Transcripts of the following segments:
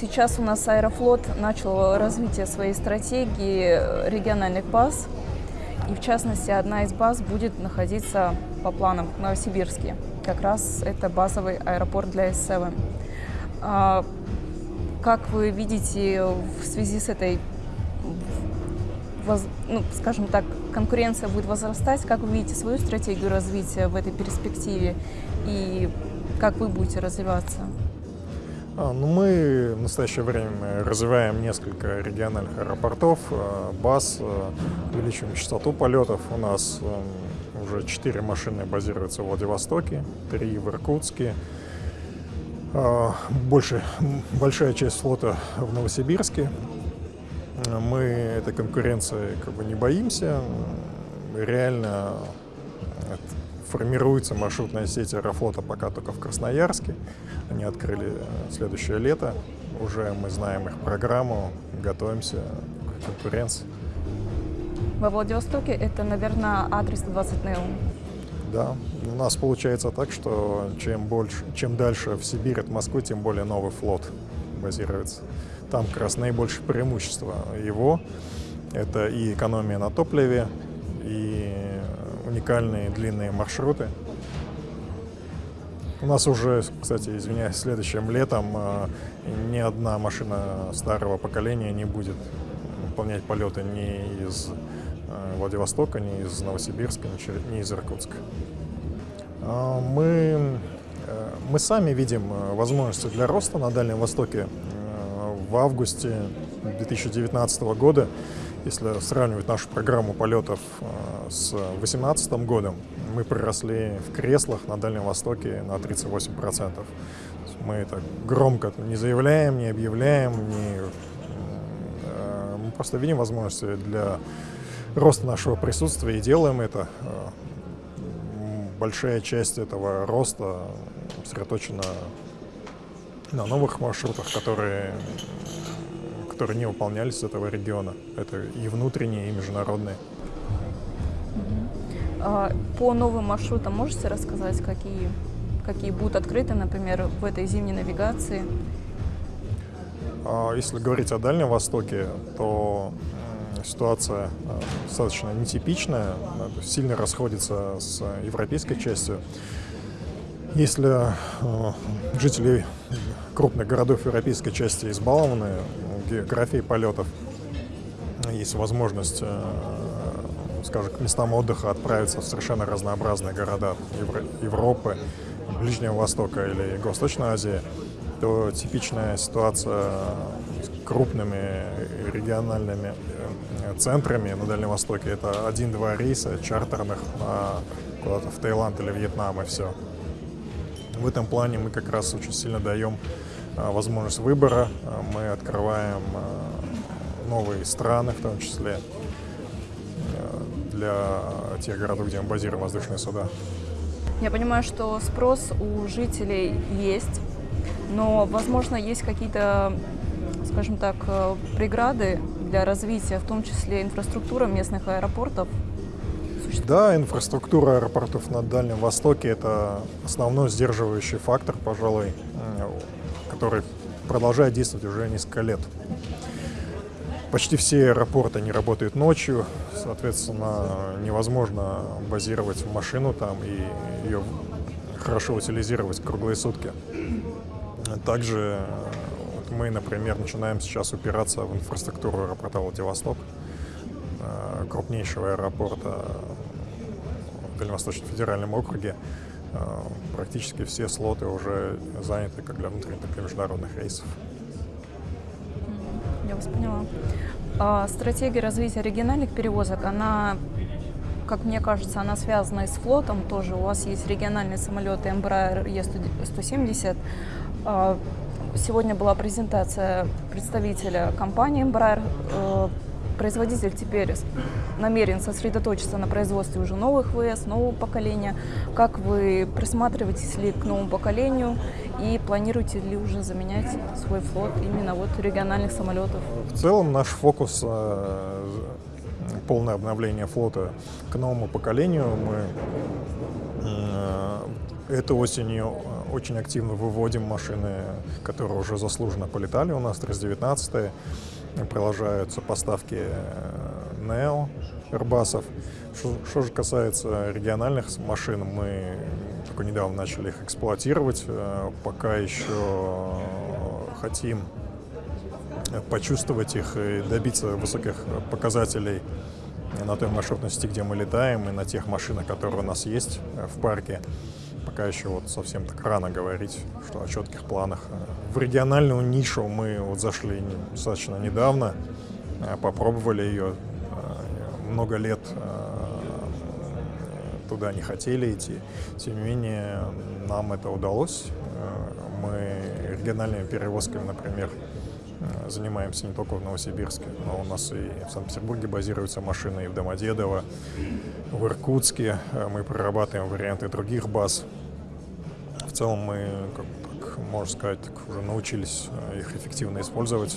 Сейчас у нас Аэрофлот начал развитие своей стратегии региональных баз. И в частности, одна из баз будет находиться по планам в Новосибирске. Как раз это базовый аэропорт для S7. А, как вы видите в связи с этой, ну, скажем так, конкуренция будет возрастать, как вы видите свою стратегию развития в этой перспективе и как вы будете развиваться? А, ну, мы в настоящее время развиваем несколько региональных аэропортов, а, баз, а, увеличиваем частоту полетов. У нас уже четыре машины базируются в Владивостоке, три в Иркутске. Больше, большая часть флота в Новосибирске. Мы этой конкуренции как бы не боимся. Реально формируется маршрутная сеть Аэрофлота пока только в Красноярске. Они открыли э, следующее лето. Уже мы знаем их программу, готовимся к конкуренции. Во Владивостоке это, наверное, адрес 20 НЭУ. Да, у нас получается так, что чем, больше, чем дальше в Сибирь от Москвы, тем более новый флот базируется. Там как раз наибольшее преимущество его. Это и экономия на топливе, и уникальные длинные маршруты. У нас уже, кстати, извиняюсь, следующим летом э, ни одна машина старого поколения не будет выполнять полеты ни из э, Владивостока, ни из Новосибирска, ни из Иркутска. А, мы, э, мы сами видим возможности для роста на Дальнем Востоке. В августе 2019 года если сравнивать нашу программу полетов э, с 2018 годом, мы приросли в креслах на Дальнем Востоке на 38%. Мы это громко не заявляем, не объявляем, не... Э, мы просто видим возможности для роста нашего присутствия и делаем это. Э, большая часть этого роста сосредоточена на новых маршрутах, которые которые не выполнялись с этого региона. Это и внутренние, и международные. А, по новым маршрутам можете рассказать, какие, какие будут открыты, например, в этой зимней навигации? А, если говорить о Дальнем Востоке, то ситуация а, достаточно нетипичная, сильно расходится с европейской частью. Если жители крупных городов европейской части избалованы географией полетов. Есть возможность, э, скажем, к местам отдыха отправиться в совершенно разнообразные города Европы, Ближнего Востока или Восточной Азии, то типичная ситуация с крупными региональными э, центрами на Дальнем Востоке — это один-два рейса чартерных куда-то в Таиланд или Вьетнам, и все. В этом плане мы как раз очень сильно даем а, возможность выбора. А, мы открываем а, новые страны, в том числе для тех городов, где мы базируем воздушные суда. Я понимаю, что спрос у жителей есть, но, возможно, есть какие-то, скажем так, э, преграды для развития, в том числе инфраструктура местных аэропортов. Да, инфраструктура аэропортов на Дальнем Востоке – это основной сдерживающий фактор, пожалуй, который продолжает действовать уже несколько лет. Почти все аэропорты не работают ночью, соответственно, невозможно базировать машину там и ее хорошо утилизировать круглые сутки. Также вот мы, например, начинаем сейчас упираться в инфраструктуру аэропорта Владивосток, э, крупнейшего аэропорта в Дальневосточном федеральном округе. Э, практически все слоты уже заняты как для внутренних, так и международных рейсов. Я вас поняла. А стратегия развития региональных перевозок, она, как мне кажется, она связана и с флотом тоже. У вас есть региональные самолеты Embraer E170. А, сегодня была презентация представителя компании Embraer э, производитель теперь намерен сосредоточиться на производстве уже новых ВС, нового поколения. Как вы присматриваетесь ли к новому поколению и планируете ли уже заменять свой флот именно вот региональных самолетов? В целом наш фокус э, полное обновление флота к новому поколению. Мы э, Этой осенью э, очень активно выводим машины, которые уже заслуженно полетали у нас, 319 Продолжаются поставки Neo, Airbus'ов. Что, что же касается региональных машин, мы только недавно начали их эксплуатировать. Пока еще хотим почувствовать их и добиться высоких показателей на той маршрутности, где мы летаем, и на тех машинах, которые у нас есть в парке. Пока еще вот совсем так рано говорить, что о четких планах. В региональную нишу мы вот зашли достаточно недавно, попробовали ее. Много лет туда не хотели идти. Тем не менее, нам это удалось. Мы региональными перевозками, например, Э, занимаемся не только в Новосибирске, но у нас и в Санкт-Петербурге базируются машины, и в Домодедово, в Иркутске. Э, мы прорабатываем варианты других баз. В целом мы, как, так, можно сказать, так, уже научились э, их эффективно использовать.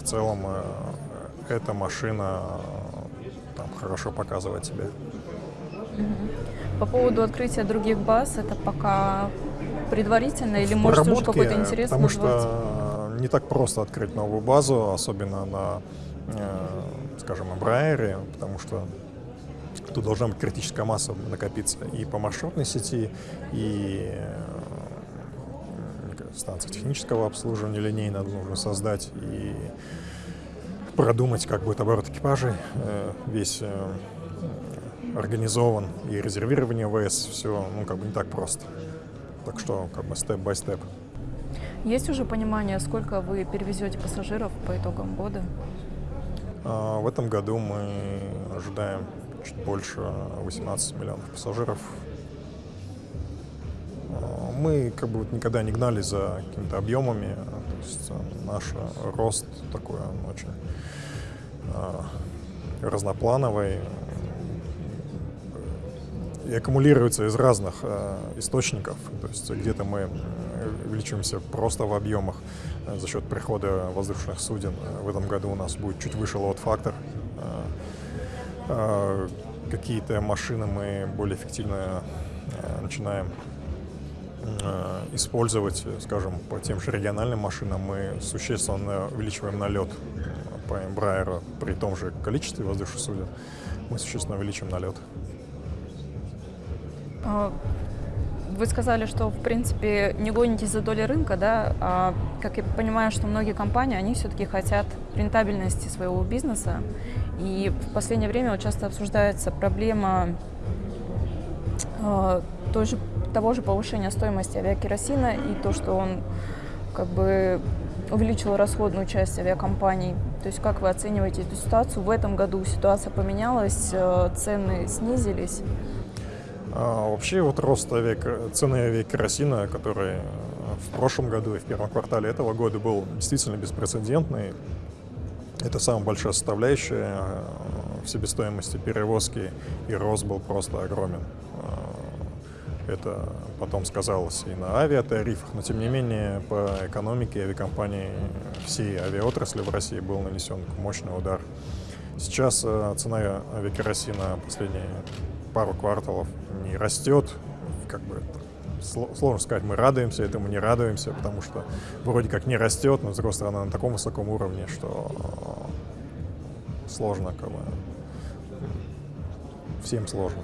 В целом эта машина там, хорошо показывает себя. По поводу открытия других баз, это пока предварительно или может уже какой-то интерес Потому называется? что не так просто открыть новую базу, особенно на, э, скажем, Эмbraer, потому что тут должна быть критическая масса накопиться и по маршрутной сети, и э, станции технического обслуживания линейно нужно создать и продумать, как будет оборот экипажей, э, весь организован и резервирование ВС, все ну, как бы не так просто. Так что как бы степ-бай-степ. Есть уже понимание, сколько вы перевезете пассажиров по итогам года? А, в этом году мы ожидаем чуть больше 18 миллионов пассажиров. А, мы как бы вот никогда не гнали за какими-то объемами, то есть а, наш рост такой, он очень разноплановый, и аккумулируется из разных э, источников. То есть где-то мы увеличиваемся просто в объемах э, за счет прихода воздушных суден. В этом году у нас будет чуть выше лот-фактор. Э, э, какие-то машины мы более эффективно э, начинаем э, использовать, скажем, по тем же региональным машинам мы существенно увеличиваем налет по Embraer при том же количестве воздушных суден, мы существенно увеличим налет. А, вы сказали, что, в принципе, не гонитесь за долей рынка, да? А, как я понимаю, что многие компании, они все-таки хотят рентабельности своего бизнеса. И в последнее время вот часто обсуждается проблема э, той же, того же повышения стоимости авиакеросина и то, что он как бы увеличил расходную часть авиакомпаний. То есть как вы оцениваете эту ситуацию? В этом году ситуация поменялась, э, цены снизились. А, вообще вот рост авиак... цены авиакеросина, который э, в прошлом году и в первом квартале этого года был действительно беспрецедентный. Это самая большая составляющая э, в себестоимости перевозки, и рост был просто огромен. Э, это потом сказалось и на авиатарифах, но тем не менее по экономике авиакомпании всей авиаотрасли в России был нанесен мощный удар. Сейчас цена авиакеросина последние пару кварталов не растет, как бы сложно сказать, мы радуемся этому, не радуемся, потому что вроде как не растет, но с другой стороны на таком высоком уровне, что сложно, как бы, всем сложно.